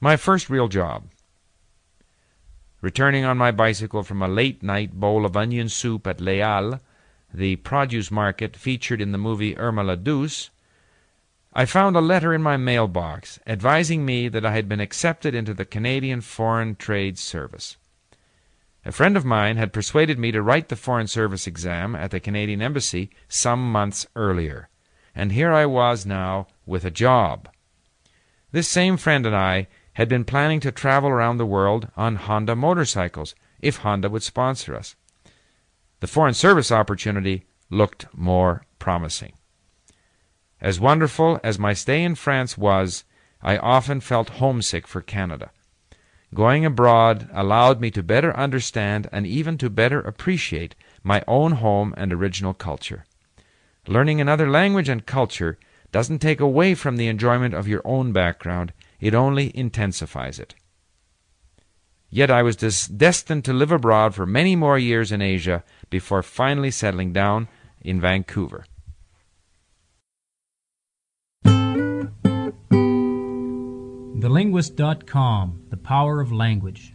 My first real job. Returning on my bicycle from a late night bowl of onion soup at Les Halles, the produce market featured in the movie Irma la Douce, I found a letter in my mailbox advising me that I had been accepted into the Canadian Foreign Trade Service. A friend of mine had persuaded me to write the Foreign Service exam at the Canadian Embassy some months earlier, and here I was now with a job. This same friend and I had been planning to travel around the world on Honda motorcycles if Honda would sponsor us. The Foreign Service opportunity looked more promising. As wonderful as my stay in France was, I often felt homesick for Canada. Going abroad allowed me to better understand and even to better appreciate my own home and original culture. Learning another language and culture doesn't take away from the enjoyment of your own background, it only intensifies it. Yet I was des- destined to live abroad for many more years in Asia before finally settling down in Vancouver. TheLinguist.com The Power of Language.